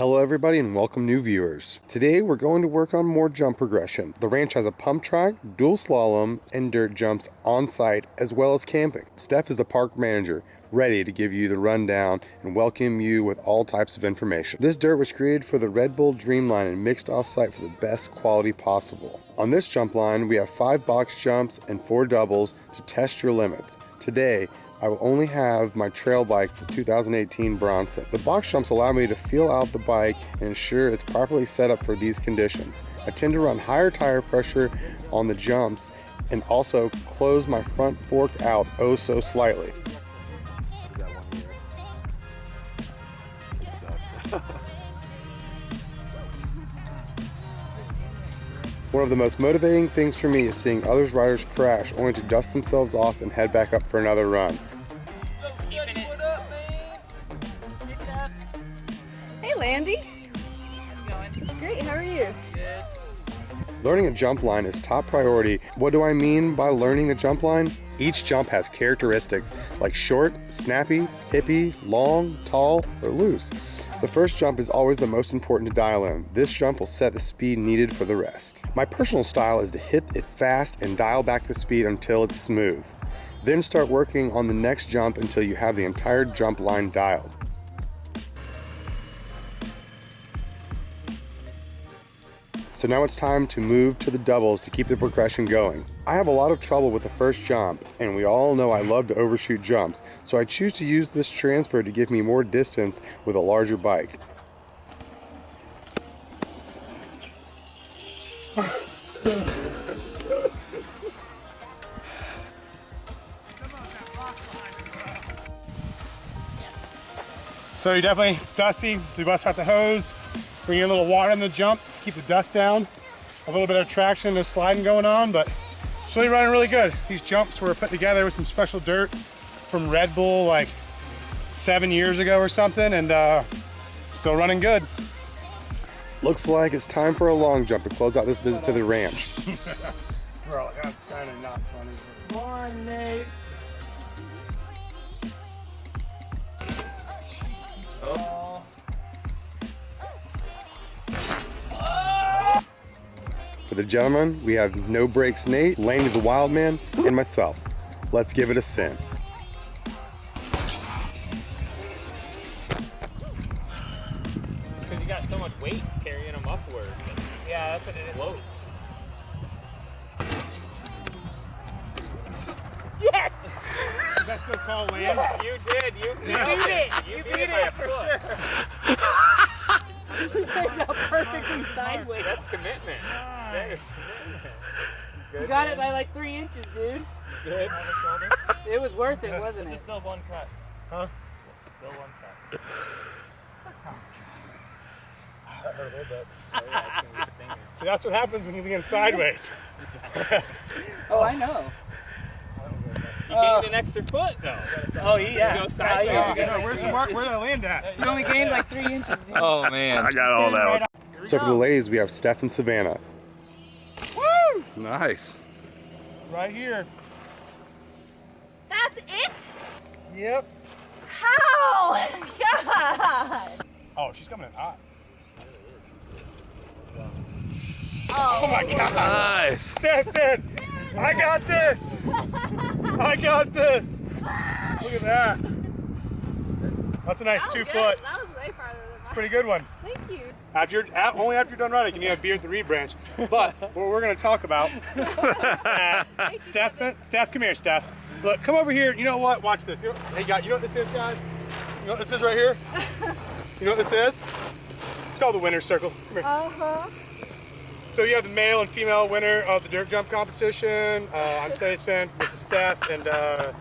Hello everybody and welcome new viewers. Today we're going to work on more jump progression. The ranch has a pump track, dual slalom, and dirt jumps on site as well as camping. Steph is the park manager, ready to give you the rundown and welcome you with all types of information. This dirt was created for the Red Bull Dreamline and mixed off-site for the best quality possible. On this jump line, we have five box jumps and four doubles to test your limits. Today, I will only have my trail bike, the 2018 Bronson. The box jumps allow me to feel out the bike and ensure it's properly set up for these conditions. I tend to run higher tire pressure on the jumps and also close my front fork out oh so slightly. One of the most motivating things for me is seeing others riders crash only to dust themselves off and head back up for another run. Hey, Landy. How's it It's great. How are you? Learning a jump line is top priority. What do I mean by learning the jump line? Each jump has characteristics like short, snappy, hippy, long, tall, or loose. The first jump is always the most important to dial in. This jump will set the speed needed for the rest. My personal style is to hit it fast and dial back the speed until it's smooth. Then start working on the next jump until you have the entire jump line dialed. So now it's time to move to the doubles to keep the progression going. I have a lot of trouble with the first jump, and we all know I love to overshoot jumps, so I choose to use this transfer to give me more distance with a larger bike. So you definitely, it's dusty, so you bust out the hose, bring in a little water in the jump to keep the dust down. A little bit of traction, there's sliding going on, but it's really running really good. These jumps were put together with some special dirt from Red Bull like seven years ago or something, and uh, still running good. Looks like it's time for a long jump to close out this visit to the ranch. Bro, that's kind of not funny. Come on, Nate. The gentlemen, we have No Breaks Nate, Laney the Wild Man, and myself. Let's give it a sin. Because you got so much weight carrying them upward. Yeah, that's what it is. Whoa. Yes! Is that still called land? You did. You, You beat it. You, You beat, beat it it for foot. sure. Sideways. That's commitment. That is commitment. Good, You got man. it by like three inches, dude. Good. It was worth it, wasn't it? still one cut. Huh? Still one cut. That hurt a little bit. Oh, yeah, it's gonna be stinging. See, that's what happens when you lean sideways. Oh, I know. You Oh. gained an extra foot though. Oh, yeah. You go sideways. Oh, you you get get No, where's the mark? Where did I land at? You only gained like three inches, dude. Oh man. I got all that. On. So for the ladies, we have Steph and Savannah. Woo! Nice. Right here. That's it? Yep. How? God. Oh, she's coming in hot. Oh, oh my God. Nice. Steph said, I got this. I got this. Look at that. That's a nice that two good. foot. That was way farther than mine. Pretty good one. After you're, only after you're done running can you have beer at the reed branch. But what we're going to talk about is that Steph, Steph, come here, Steph. Look, come over here. You know what? Watch this. You know, hey, guys, you know what this is, guys? You know what this is right here? You know what this is? It's called the winner's circle. Come here. Uh-huh. So you have the male and female winner of the dirt jump competition. Uh, I'm Steady Spin, this is Steph, and uh,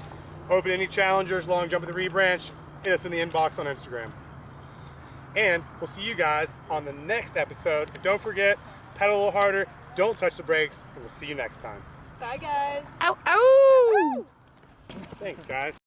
open any challengers, long jump at the reed branch, hit us in the inbox on Instagram. And we'll see you guys on the next episode. And don't forget, pedal a little harder, don't touch the brakes, and we'll see you next time. Bye, guys. Ow, ow! Thanks, guys.